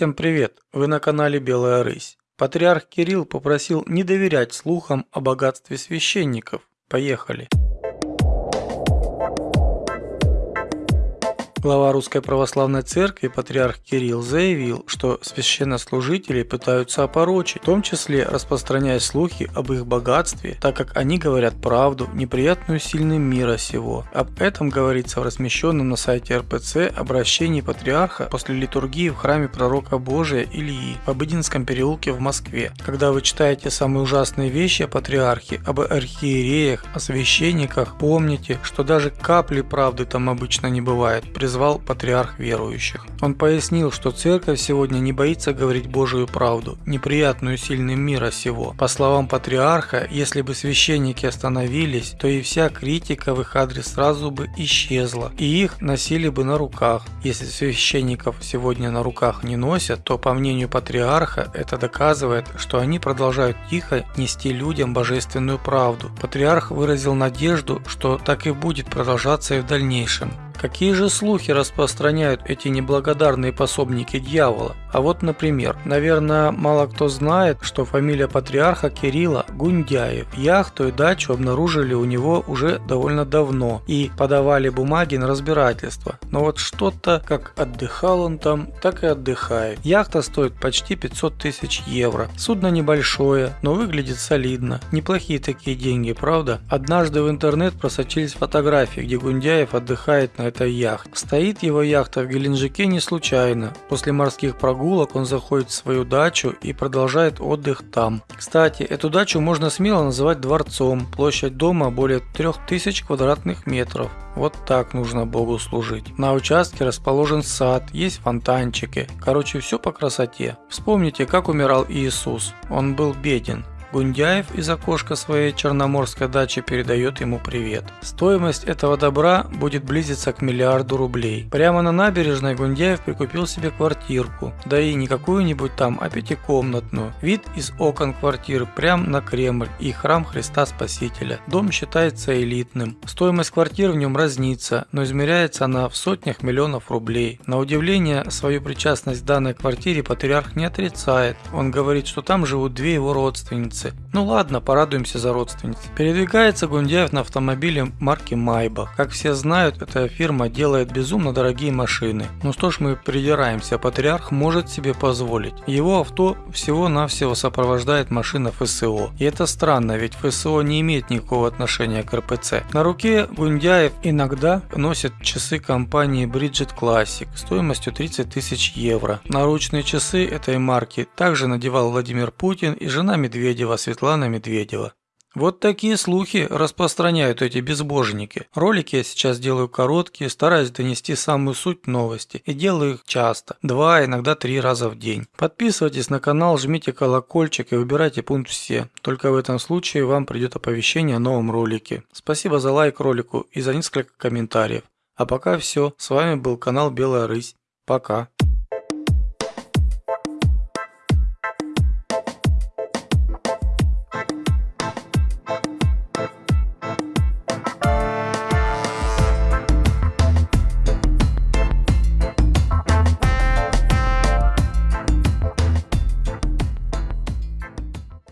Всем привет! Вы на канале Белая Рысь. Патриарх Кирилл попросил не доверять слухам о богатстве священников. Поехали! Глава Русской Православной Церкви, патриарх Кирилл, заявил, что священнослужители пытаются опорочить, в том числе распространяя слухи об их богатстве, так как они говорят правду, неприятную сильным мира сего. Об этом говорится в размещенном на сайте РПЦ обращении патриарха после литургии в храме пророка Божия Ильи в Обыденском переулке в Москве. Когда вы читаете самые ужасные вещи о патриархе, об архиереях, о священниках, помните, что даже капли правды там обычно не бывает призвал патриарх верующих. Он пояснил, что церковь сегодня не боится говорить Божию правду, неприятную сильным мира сего. По словам патриарха, если бы священники остановились, то и вся критика в их адрес сразу бы исчезла, и их носили бы на руках. Если священников сегодня на руках не носят, то по мнению патриарха это доказывает, что они продолжают тихо нести людям божественную правду. Патриарх выразил надежду, что так и будет продолжаться и в дальнейшем. Какие же слухи распространяют эти неблагодарные пособники дьявола? А вот, например, наверное, мало кто знает, что фамилия патриарха Кирилла Гундяев. Яхту и дачу обнаружили у него уже довольно давно и подавали бумаги на разбирательство. Но вот что-то, как отдыхал он там, так и отдыхает. Яхта стоит почти 500 тысяч евро. Судно небольшое, но выглядит солидно. Неплохие такие деньги, правда? Однажды в интернет просочились фотографии, где Гундяев отдыхает на этой яхте. Стоит его яхта в Геленджике не случайно. После морских прогулок он заходит в свою дачу и продолжает отдых там. Кстати, эту дачу можно смело называть дворцом. Площадь дома более 3000 квадратных метров. Вот так нужно Богу служить. На участке расположен сад, есть фонтанчики. Короче, все по красоте. Вспомните, как умирал Иисус. Он был беден. Гундяев из окошка своей черноморской дачи передает ему привет. Стоимость этого добра будет близиться к миллиарду рублей. Прямо на набережной Гундяев прикупил себе квартирку, да и не какую-нибудь там, а пятикомнатную. Вид из окон квартиры прям на Кремль и храм Христа Спасителя. Дом считается элитным. Стоимость квартир в нем разнится, но измеряется она в сотнях миллионов рублей. На удивление, свою причастность к данной квартире патриарх не отрицает. Он говорит, что там живут две его родственницы родственницы. Ну ладно, порадуемся за родственниц. Передвигается Гундяев на автомобиле марки Майбах. Как все знают, эта фирма делает безумно дорогие машины. Ну что ж мы придираемся, патриарх может себе позволить. Его авто всего-навсего сопровождает машина ФСО. И это странно, ведь ФСО не имеет никакого отношения к РПЦ. На руке Гундяев иногда носит часы компании Bridget Classic стоимостью 30 тысяч евро. Наручные часы этой марки также надевал Владимир Путин и жена Медведева Медведева, Светлана Медведева. Вот такие слухи распространяют эти безбожники. Ролики я сейчас делаю короткие, стараюсь донести самую суть новости и делаю их часто, два, иногда три раза в день. Подписывайтесь на канал, жмите колокольчик и выбирайте пункт все. Только в этом случае вам придет оповещение о новом ролике. Спасибо за лайк ролику и за несколько комментариев. А пока все, с вами был канал Белая Рысь. Пока.